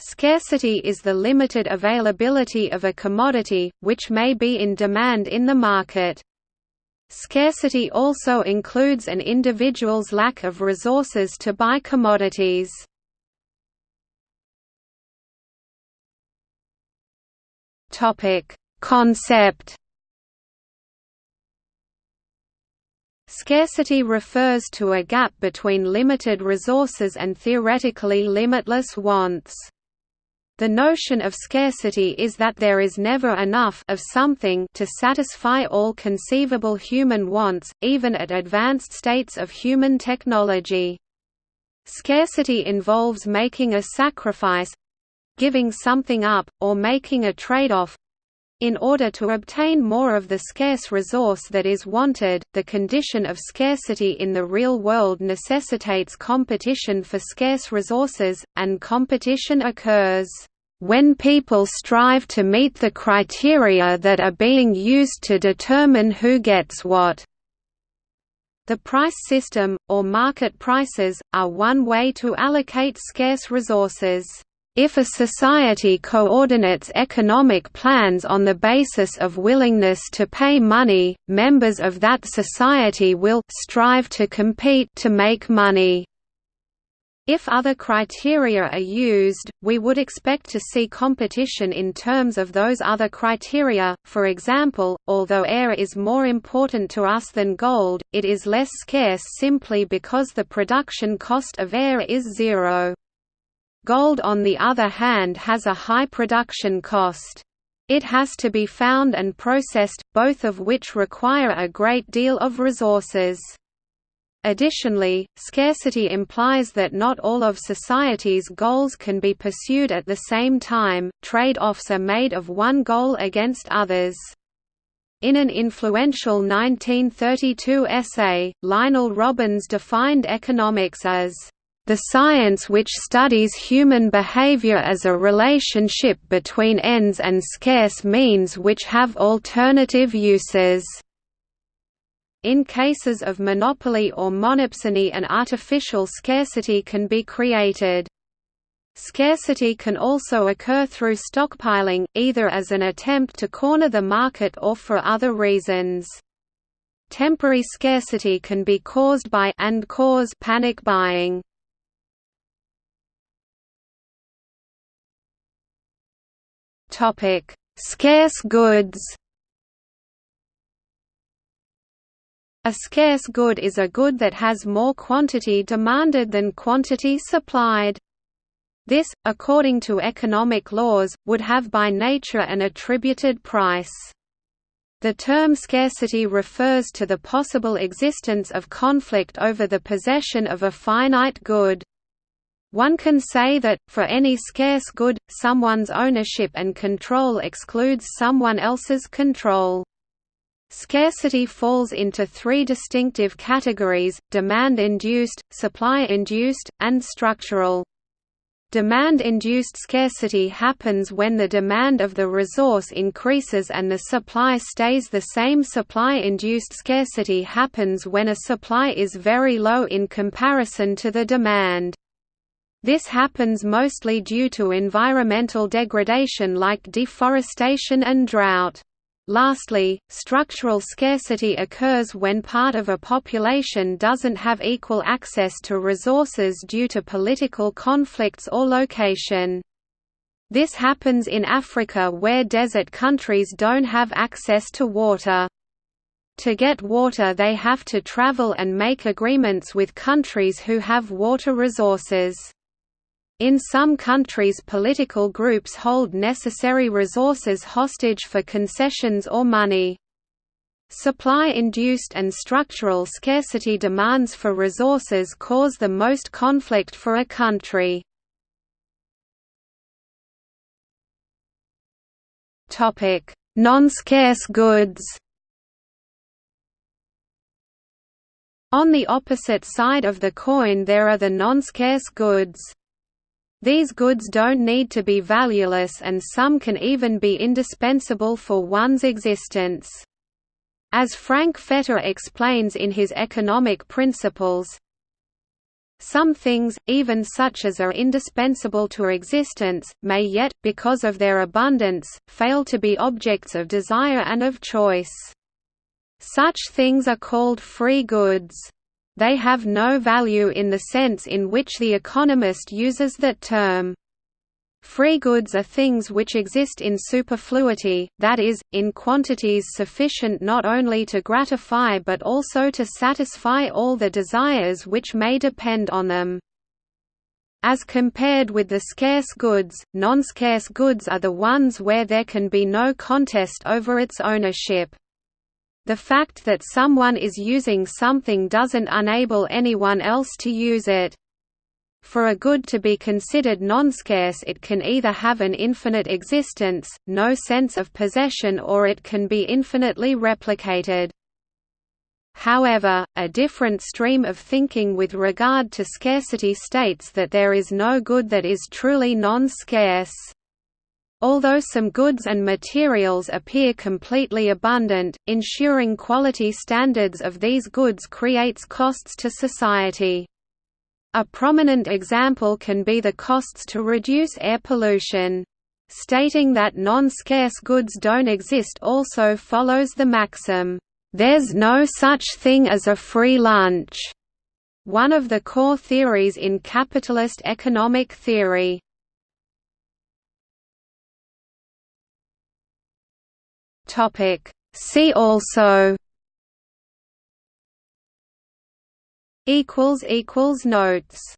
Scarcity is the limited availability of a commodity, which may be in demand in the market. Scarcity also includes an individual's lack of resources to buy commodities. Concept Scarcity refers to a gap between limited resources and theoretically limitless wants. The notion of scarcity is that there is never enough of something to satisfy all conceivable human wants, even at advanced states of human technology. Scarcity involves making a sacrifice—giving something up, or making a trade-off, in order to obtain more of the scarce resource that is wanted, the condition of scarcity in the real world necessitates competition for scarce resources, and competition occurs when people strive to meet the criteria that are being used to determine who gets what. The price system, or market prices, are one way to allocate scarce resources. If a society coordinates economic plans on the basis of willingness to pay money, members of that society will strive to compete to make money. If other criteria are used, we would expect to see competition in terms of those other criteria, for example, although air is more important to us than gold, it is less scarce simply because the production cost of air is zero. Gold on the other hand has a high production cost. It has to be found and processed, both of which require a great deal of resources. Additionally, scarcity implies that not all of society's goals can be pursued at the same time, trade-offs are made of one goal against others. In an influential 1932 essay, Lionel Robbins defined economics as the science which studies human behavior as a relationship between ends and scarce means which have alternative uses. In cases of monopoly or monopsony an artificial scarcity can be created. Scarcity can also occur through stockpiling, either as an attempt to corner the market or for other reasons. Temporary scarcity can be caused by and cause panic buying. Topic: Scarce goods. A scarce good is a good that has more quantity demanded than quantity supplied. This, according to economic laws, would have by nature an attributed price. The term scarcity refers to the possible existence of conflict over the possession of a finite good. One can say that, for any scarce good, someone's ownership and control excludes someone else's control. Scarcity falls into three distinctive categories, demand-induced, supply-induced, and structural. Demand-induced scarcity happens when the demand of the resource increases and the supply stays the same Supply-induced scarcity happens when a supply is very low in comparison to the demand. This happens mostly due to environmental degradation like deforestation and drought. Lastly, structural scarcity occurs when part of a population doesn't have equal access to resources due to political conflicts or location. This happens in Africa where desert countries don't have access to water. To get water they have to travel and make agreements with countries who have water resources. In some countries political groups hold necessary resources hostage for concessions or money. Supply-induced and structural scarcity demands for resources cause the most conflict for a country. Non-scarce goods On the opposite side of the coin there are the non-scarce goods. These goods don't need to be valueless and some can even be indispensable for one's existence. As Frank Fetter explains in his Economic Principles, Some things, even such as are indispensable to existence, may yet, because of their abundance, fail to be objects of desire and of choice. Such things are called free goods. They have no value in the sense in which the economist uses that term. Free goods are things which exist in superfluity, that is, in quantities sufficient not only to gratify but also to satisfy all the desires which may depend on them. As compared with the scarce goods, non-scarce goods are the ones where there can be no contest over its ownership. The fact that someone is using something doesn't enable anyone else to use it. For a good to be considered non-scarce it can either have an infinite existence, no sense of possession or it can be infinitely replicated. However, a different stream of thinking with regard to scarcity states that there is no good that is truly non-scarce. Although some goods and materials appear completely abundant, ensuring quality standards of these goods creates costs to society. A prominent example can be the costs to reduce air pollution. Stating that non-scarce goods don't exist also follows the maxim, "'There's no such thing as a free lunch' one of the core theories in capitalist economic theory. See also equals equals notes